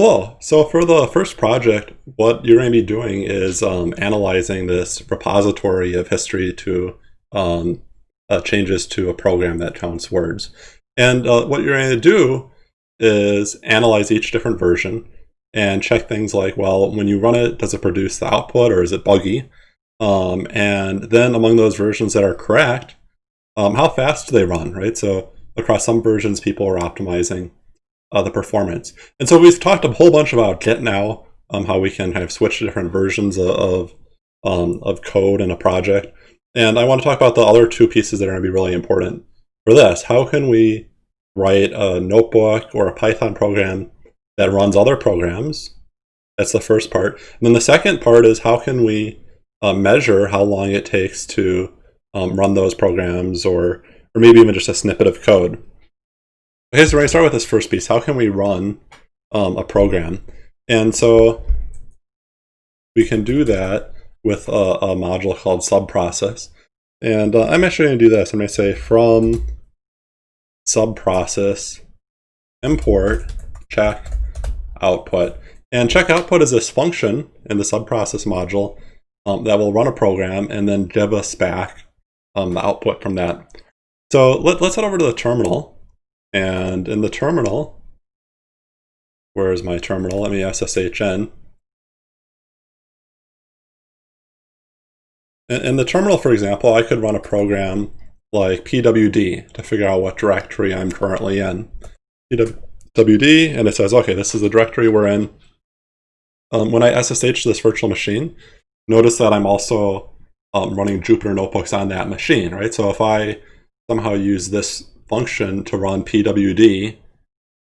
Cool. So for the first project, what you're going to be doing is um, analyzing this repository of history to um, uh, changes to a program that counts words. And uh, what you're going to do is analyze each different version and check things like, well, when you run it, does it produce the output or is it buggy? Um, and then among those versions that are correct, um, how fast do they run, right? So across some versions, people are optimizing uh, the performance. And so we've talked a whole bunch about Git now, um, how we can kind of switch to different versions of, um, of code in a project. And I want to talk about the other two pieces that are going to be really important for this. How can we write a notebook or a Python program that runs other programs? That's the first part. And then the second part is how can we uh, measure how long it takes to um, run those programs or, or maybe even just a snippet of code. Okay, so we're going to start with this first piece. How can we run um, a program? And so we can do that with a, a module called subprocess. And uh, I'm actually going to do this. I'm going to say from subprocess import check output. And check output is this function in the subprocess module um, that will run a program and then give us back um, the output from that. So let, let's head over to the terminal. And in the terminal, where is my terminal? Let me SSH in. In the terminal, for example, I could run a program like pwd to figure out what directory I'm currently in. pwd, and it says, okay, this is the directory we're in. Um, when I SSH to this virtual machine, notice that I'm also um, running Jupyter Notebooks on that machine, right? So if I somehow use this function to run pwd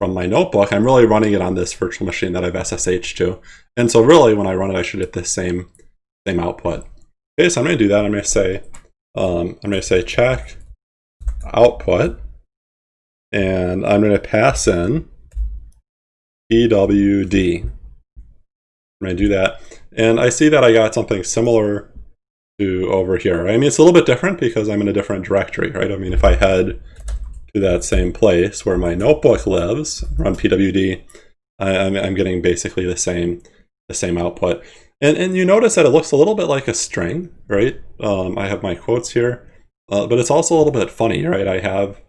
from my notebook, I'm really running it on this virtual machine that I've SSH to. And so really, when I run it, I should get the same, same output. Okay, so I'm going to do that. I'm going to say, um, I'm to say check output, and I'm going to pass in pwd. I'm to do that. And I see that I got something similar to over here. I mean, it's a little bit different because I'm in a different directory, right? I mean, if I head to that same place where my notebook lives, run pwd, I, I'm, I'm getting basically the same, the same output. And, and you notice that it looks a little bit like a string, right? Um, I have my quotes here, uh, but it's also a little bit funny, right? I have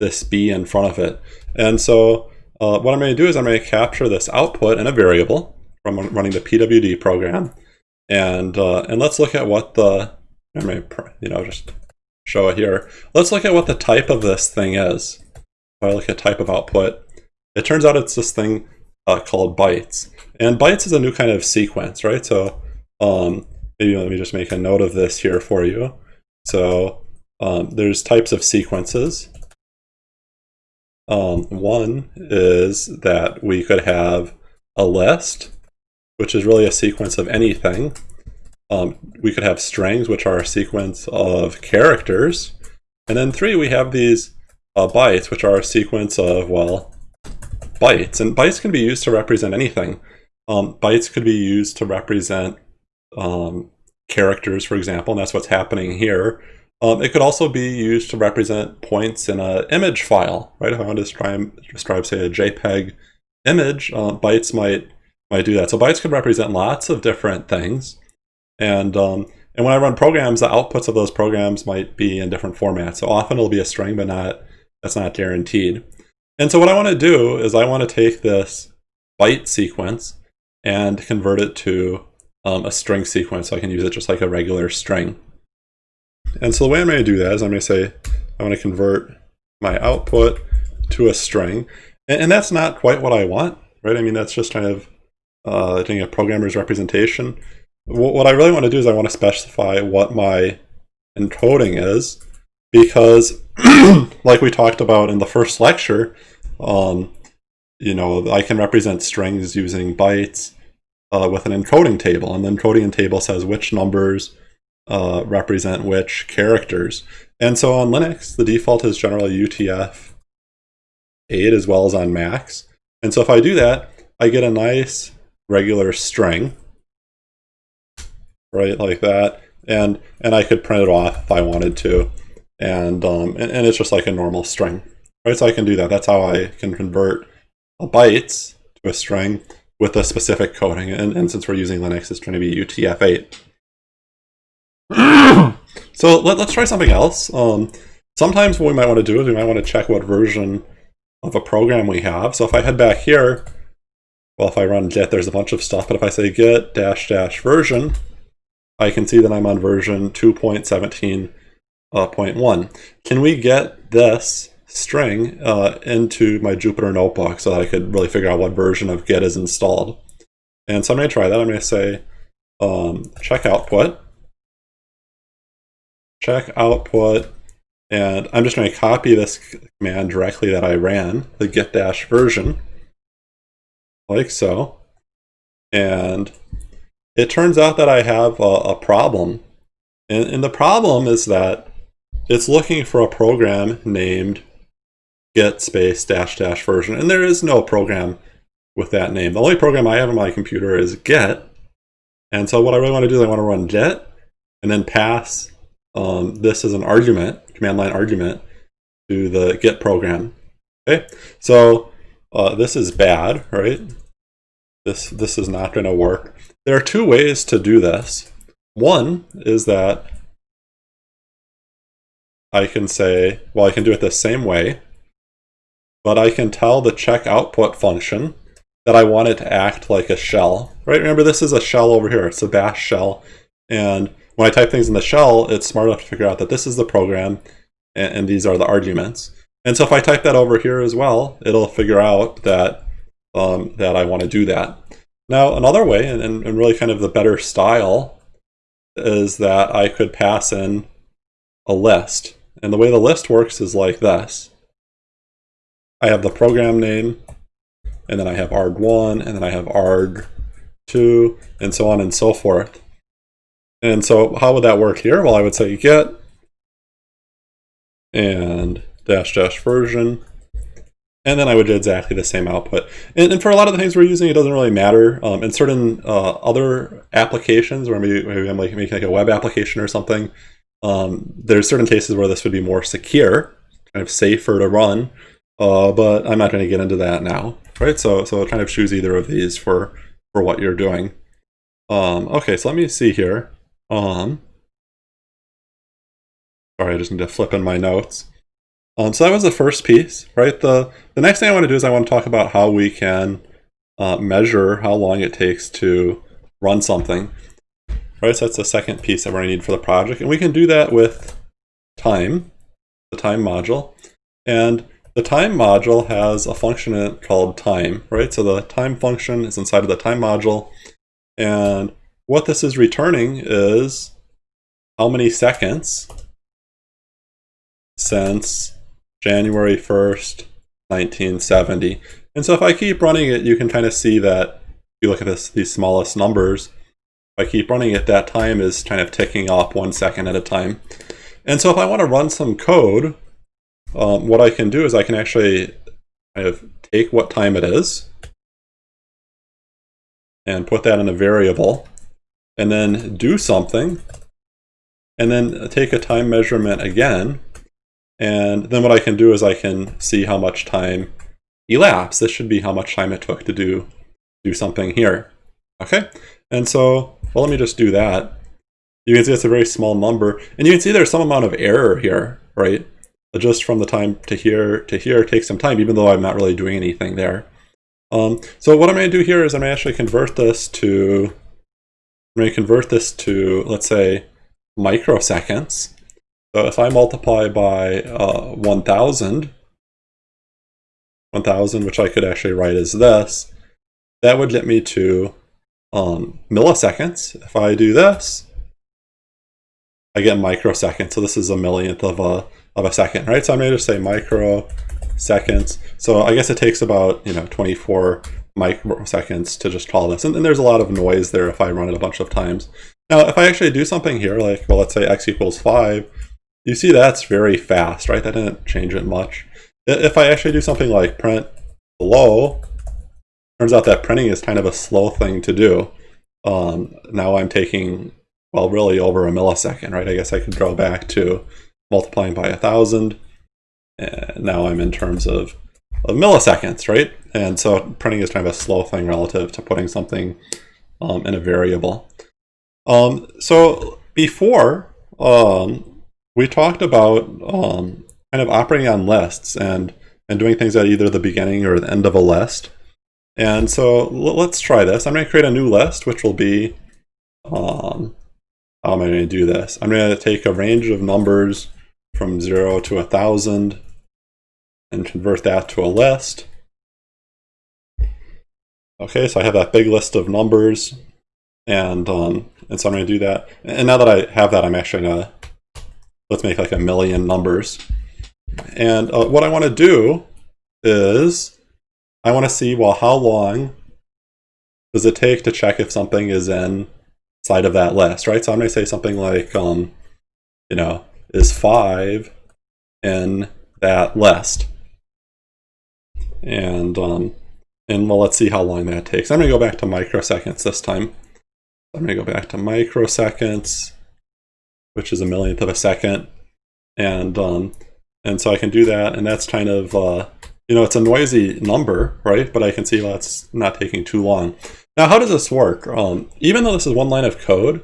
this b in front of it. And so uh, what I'm going to do is I'm going to capture this output in a variable from running the pwd program. And, uh, and let's look at what the, I may, you know, just show it here. Let's look at what the type of this thing is. If I look at type of output, it turns out it's this thing uh, called bytes. And bytes is a new kind of sequence, right? So um, maybe let me just make a note of this here for you. So um, there's types of sequences. Um, one is that we could have a list, which is really a sequence of anything. Um, we could have strings, which are a sequence of characters. And then three, we have these uh, bytes, which are a sequence of, well, bytes. And bytes can be used to represent anything. Um, bytes could be used to represent um, characters, for example, and that's what's happening here. Um, it could also be used to represent points in an image file, right? If I want to describe, describe say, a JPEG image, uh, bytes might might do that. So bytes could represent lots of different things. And, um, and when I run programs, the outputs of those programs might be in different formats. So often it'll be a string, but not that's not guaranteed. And so what I want to do is I want to take this byte sequence and convert it to um, a string sequence so I can use it just like a regular string. And so the way I'm going to do that is I'm going to say I want to convert my output to a string. And, and that's not quite what I want, right? I mean, that's just kind of uh, doing a programmer's representation. What, I really want to do is I want to specify what my encoding is because like we talked about in the first lecture, um, you know, I can represent strings using bytes uh, with an encoding table, and the encoding table says which numbers uh, represent which characters. And so on Linux, the default is generally UTF 8 as well as on Macs. And so if I do that, I get a nice regular string, right, like that. And, and I could print it off if I wanted to. And, um, and, and it's just like a normal string, right? So I can do that. That's how I can convert a bytes to a string. with a specific coding. And, and since we're using Linux, it's going to be UTF-8. so let, us try something else. Um, sometimes what we might want to do is we might want to check what version of a program we have. So if I head back here, well, if I run git, there's a bunch of stuff, but if I say git dash dash version, I can see that I'm on version 2.17.1. Uh, can we get this string uh, into my Jupyter notebook so that I could really figure out what version of git is installed? And so I'm going to try that. I'm going to say um, check output, check output, and I'm just going to copy this command directly that I ran, the git dash version like so. And it turns out that I have a, a problem. And, and, the problem is that it's looking for a program named git space dash dash version. And there is no program with that name. The only program I have on my computer is git. And so what I really want to do is I want to run git and then pass um, this as an argument, command line argument, to the git program. Okay, so uh, this is bad, right? This, this is not going to work. There are two ways to do this. One is that I can say, well, I can do it the same way, but I can tell the check output function that I want it to act like a shell, right? Remember, this is a shell over here. It's a bash shell. And when I type things in the shell, it's smart enough to figure out that this is the program and, and these are the arguments. And so if I type that over here as well, it'll figure out that um, that I want to do that. Now, another way, and, and really kind of the better style, is that I could pass in a list. And the way the list works is like this. I have the program name, and then I have arg1, and then I have arg2, and so on and so forth. And so how would that work here? Well, I would say git and dash dash version and then I would do exactly the same output. And, and, for a lot of the things we're using, it doesn't really matter. Um, in certain uh, other applications, where maybe, maybe I'm like making like a web application or something, um, there's certain cases where this would be more secure, kind of safer to run. Uh, but I'm not going to get into that now, right? So, so kind of choose either of these for for what you're doing. Um, okay, so let me see here. Um, sorry, I just need to flip in my notes. Um, so that was the first piece, right? The, the next thing I want to do is I want to talk about how we can uh, measure how long it takes to run something. Right, so that's the second piece that to need for the project. And we can do that with time, the time module. And the time module has a function in it called time, right? So the time function is inside of the time module. And what this is returning is how many seconds since January 1st, 1970. And so if I keep running it, you can kind of see that if you look at this, these smallest numbers, if I keep running it, that time is kind of ticking off one second at a time. And so if I want to run some code, um, what I can do is I can actually kind of take what time it is and put that in a variable and then do something and then take a time measurement again and then what I can do is I can see how much time elapsed. This should be how much time it took to do, do something here. Okay, and so, well, let me just do that. You can see it's a very small number. And you can see there's some amount of error here, right? Just from the time to here to here takes some time, even though I'm not really doing anything there. Um, so what I'm going to do here is I'm going to actually convert this to, I'm going to convert this to, let's say, microseconds. So if I multiply by uh, 1,000, 1,000, which I could actually write as this, that would get me to um, milliseconds. If I do this, I get microseconds. So this is a millionth of a, of a second, right? So I'm going to say microseconds. So I guess it takes about, you know, 24 microseconds to just call this. And, and there's a lot of noise there if I run it a bunch of times. Now, if I actually do something here, like, well, let's say x equals 5, you see that's very fast, right? That didn't change it much. If I actually do something like print below, turns out that printing is kind of a slow thing to do. Um, now I'm taking, well, really over a millisecond, right? I guess I could go back to multiplying by a thousand. And now I'm in terms of of milliseconds, right? And so printing is kind of a slow thing relative to putting something um, in a variable. Um, so before, um, we talked about um, kind of operating on lists and, and doing things at either the beginning or the end of a list. And so let's try this. I'm going to create a new list, which will be, um, how am I going to do this? I'm going to take a range of numbers from 0 to a 1,000 and convert that to a list. Okay, so I have that big list of numbers, and um, and so I'm going to do that. And now that I have that, I'm actually going to, let's make like a million numbers. And uh, what I want to do is, I want to see, well, how long does it take to check if something is inside of that list, right? So I'm going to say something like, um, you know, is 5 in that list? And, um, and well, let's see how long that takes. I'm going to go back to microseconds this time. I'm going to go back to microseconds, which is a millionth of a second. And, um, and so I can do that. And that's kind of, uh, you know, it's a noisy number, right? But I can see it's not taking too long. Now, how does this work? Um, even though this is one line of code,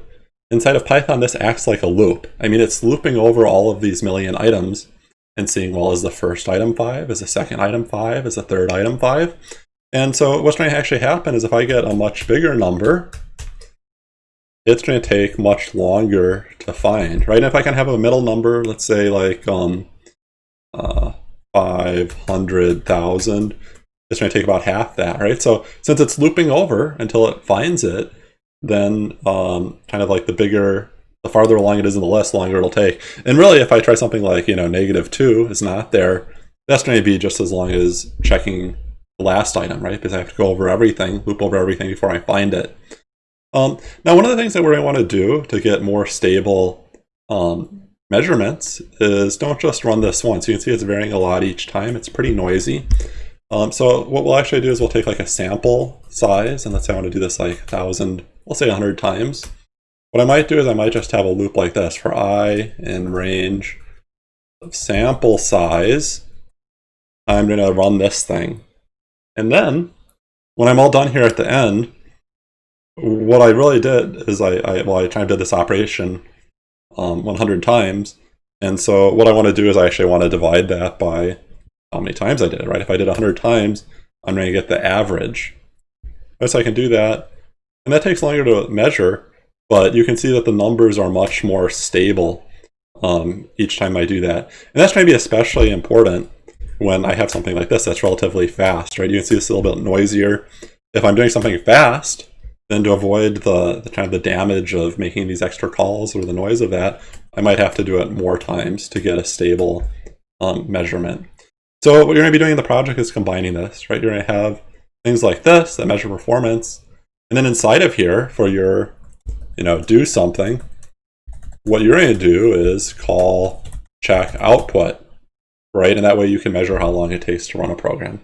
inside of Python, this acts like a loop. I mean, it's looping over all of these million items and seeing, well, is the first item 5? Is the second item 5? Is the third item 5? And so what's going to actually happen is if I get a much bigger number, it's going to take much longer to find, right? And if I can have a middle number, let's say like um, uh, 500,000, it's going to take about half that, right? So since it's looping over until it finds it, then um, kind of like the bigger, the farther along it is in the list, longer it'll take. And really, if I try something like, you know, negative 2 is not there, that's going to be just as long as checking the last item, right? Because I have to go over everything, loop over everything before I find it. Um, now, one of the things that we're going to want to do to get more stable um, measurements is don't just run this once. You can see it's varying a lot each time. It's pretty noisy. Um, so what we'll actually do is we'll take like a sample size, and let's say I want to do this like 1,000, let's say 100 times. What I might do is I might just have a loop like this for i in range of sample size. I'm going to run this thing. And then, when I'm all done here at the end, what I really did is I, I well, I kind of did this operation um, 100 times. And so what I want to do is I actually want to divide that by how many times I did it, right? If I did 100 times, I'm going to get the average. Right, so I can do that. And that takes longer to measure, but you can see that the numbers are much more stable um, each time I do that. And that's going to be especially important when I have something like this that's relatively fast, right? You can see it's a little bit noisier. If I'm doing something fast, then to avoid the, the kind of the damage of making these extra calls or the noise of that, I might have to do it more times to get a stable um, measurement. So what you're going to be doing in the project is combining this, right? You're going to have things like this that measure performance. And then inside of here for your, you know, do something, what you're going to do is call check output right? And that way you can measure how long it takes to run a program.